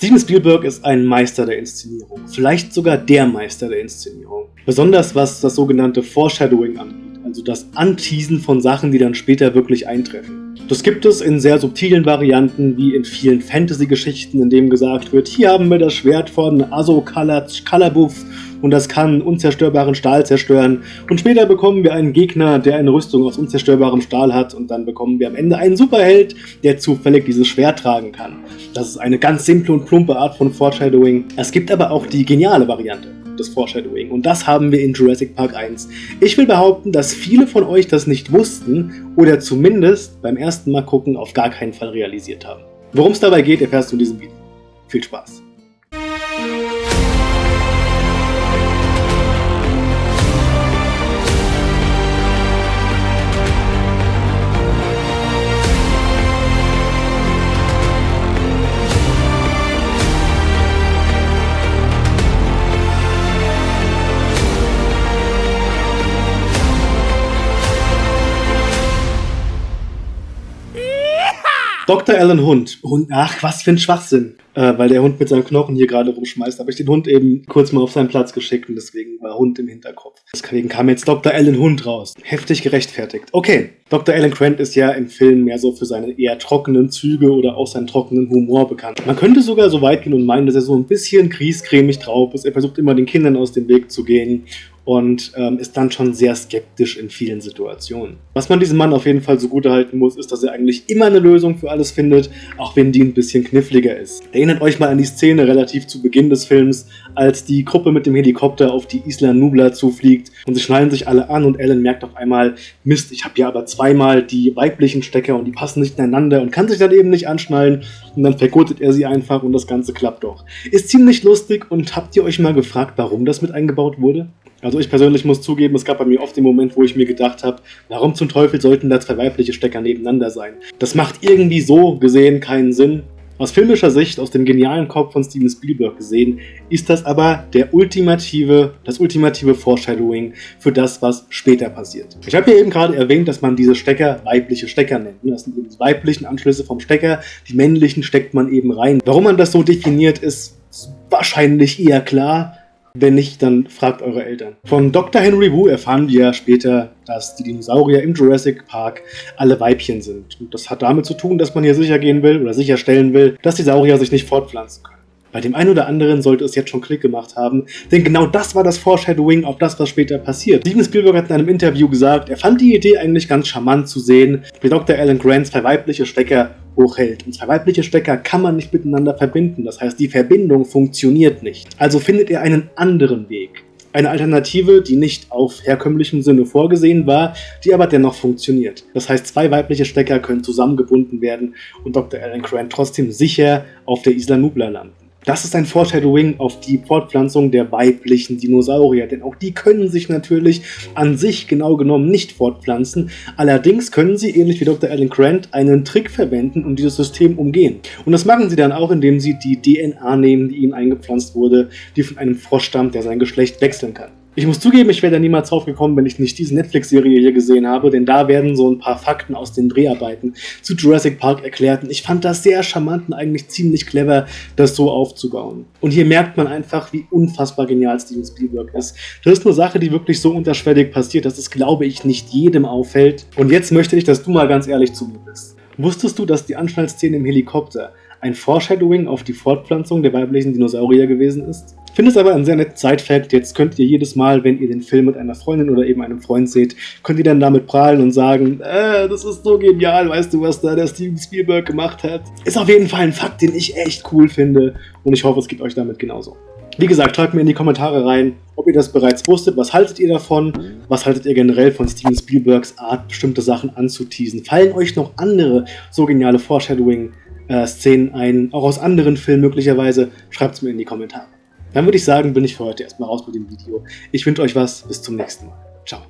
Steven Spielberg ist ein Meister der Inszenierung, vielleicht sogar der Meister der Inszenierung. Besonders was das sogenannte Foreshadowing angeht, also das Anteasen von Sachen, die dann später wirklich eintreffen. Das gibt es in sehr subtilen Varianten, wie in vielen Fantasy-Geschichten, in dem gesagt wird, hier haben wir das Schwert von Aso Kalabuf und das kann unzerstörbaren Stahl zerstören. Und später bekommen wir einen Gegner, der eine Rüstung aus unzerstörbarem Stahl hat und dann bekommen wir am Ende einen Superheld, der zufällig dieses Schwert tragen kann. Das ist eine ganz simple und plumpe Art von Foreshadowing. Es gibt aber auch die geniale Variante des Foreshadowing und das haben wir in Jurassic Park 1. Ich will behaupten, dass viele von euch das nicht wussten oder zumindest beim ersten Mal gucken auf gar keinen Fall realisiert haben. Worum es dabei geht, erfährst du in diesem Video. Viel Spaß! Dr. Alan Hund. Hund. Ach, was für ein Schwachsinn. Äh, weil der Hund mit seinem Knochen hier gerade rumschmeißt, habe ich den Hund eben kurz mal auf seinen Platz geschickt und deswegen war Hund im Hinterkopf. Deswegen kam jetzt Dr. Alan Hund raus. Heftig gerechtfertigt. Okay, Dr. Alan Grant ist ja im Film mehr so für seine eher trockenen Züge oder auch seinen trockenen Humor bekannt. Man könnte sogar so weit gehen und meinen, dass er so ein bisschen griescremig drauf ist. Er versucht immer den Kindern aus dem Weg zu gehen und ähm, ist dann schon sehr skeptisch in vielen Situationen. Was man diesem Mann auf jeden Fall zugute halten muss, ist, dass er eigentlich immer eine Lösung für alles findet, auch wenn die ein bisschen kniffliger ist. Erinnert euch mal an die Szene relativ zu Beginn des Films, als die Gruppe mit dem Helikopter auf die Isla Nubla zufliegt und sie schnallen sich alle an und Alan merkt auf einmal, Mist, ich habe ja aber zweimal die weiblichen Stecker und die passen nicht ineinander und kann sich dann eben nicht anschnallen und dann vergurtet er sie einfach und das Ganze klappt doch. Ist ziemlich lustig und habt ihr euch mal gefragt, warum das mit eingebaut wurde? Also ich persönlich muss zugeben, es gab bei mir oft den Moment, wo ich mir gedacht habe, warum zum Teufel sollten da zwei weibliche Stecker nebeneinander sein? Das macht irgendwie so gesehen keinen Sinn. Aus filmischer Sicht, aus dem genialen Kopf von Steven Spielberg gesehen, ist das aber der ultimative, das ultimative Foreshadowing für das, was später passiert. Ich habe ja eben gerade erwähnt, dass man diese Stecker weibliche Stecker nennt. Das sind eben die weiblichen Anschlüsse vom Stecker, die männlichen steckt man eben rein. Warum man das so definiert, ist wahrscheinlich eher klar. Wenn nicht, dann fragt eure Eltern. Von Dr. Henry Wu erfahren wir später, dass die Dinosaurier im Jurassic Park alle Weibchen sind. Und das hat damit zu tun, dass man hier sicher gehen will oder sicherstellen will, dass die Saurier sich nicht fortpflanzen können. Bei dem einen oder anderen sollte es jetzt schon Klick gemacht haben, denn genau das war das Foreshadowing auf das, was später passiert. Steven Spielberg hat in einem Interview gesagt, er fand die Idee eigentlich ganz charmant zu sehen, wie Dr. Alan Grant zwei weibliche Stecker hochhält. Und zwei weibliche Stecker kann man nicht miteinander verbinden, das heißt, die Verbindung funktioniert nicht. Also findet er einen anderen Weg. Eine Alternative, die nicht auf herkömmlichem Sinne vorgesehen war, die aber dennoch funktioniert. Das heißt, zwei weibliche Stecker können zusammengebunden werden und Dr. Alan Grant trotzdem sicher auf der Isla Nubla landen. Das ist ein Foreshadowing auf die Fortpflanzung der weiblichen Dinosaurier, denn auch die können sich natürlich an sich genau genommen nicht fortpflanzen. Allerdings können sie, ähnlich wie Dr. Alan Grant, einen Trick verwenden, um dieses System umgehen. Und das machen sie dann auch, indem sie die DNA nehmen, die ihnen eingepflanzt wurde, die von einem Frosch stammt, der sein Geschlecht wechseln kann. Ich muss zugeben, ich wäre da niemals drauf gekommen, wenn ich nicht diese Netflix-Serie hier gesehen habe, denn da werden so ein paar Fakten aus den Dreharbeiten zu Jurassic Park erklärt und ich fand das sehr charmant und eigentlich ziemlich clever, das so aufzubauen. Und hier merkt man einfach, wie unfassbar genial Steven Spielberg ist. Das ist eine Sache, die wirklich so unterschwellig passiert, dass es, glaube ich, nicht jedem auffällt. Und jetzt möchte ich, dass du mal ganz ehrlich zu mir bist. Wusstest du, dass die Anschnallszene im Helikopter ein Foreshadowing auf die Fortpflanzung der weiblichen Dinosaurier gewesen ist? Finde es aber ein sehr nettes Side-Fact. Jetzt könnt ihr jedes Mal, wenn ihr den Film mit einer Freundin oder eben einem Freund seht, könnt ihr dann damit prahlen und sagen, äh, das ist so genial, weißt du, was da der Steven Spielberg gemacht hat. Ist auf jeden Fall ein Fakt, den ich echt cool finde und ich hoffe, es geht euch damit genauso. Wie gesagt, schreibt mir in die Kommentare rein, ob ihr das bereits wusstet, was haltet ihr davon, was haltet ihr generell von Steven Spielbergs Art, bestimmte Sachen anzuteasen. Fallen euch noch andere so geniale Foreshadowing-Szenen ein, auch aus anderen Filmen möglicherweise, schreibt es mir in die Kommentare. Dann würde ich sagen, bin ich für heute erstmal raus mit dem Video. Ich wünsche euch was, bis zum nächsten Mal. Ciao.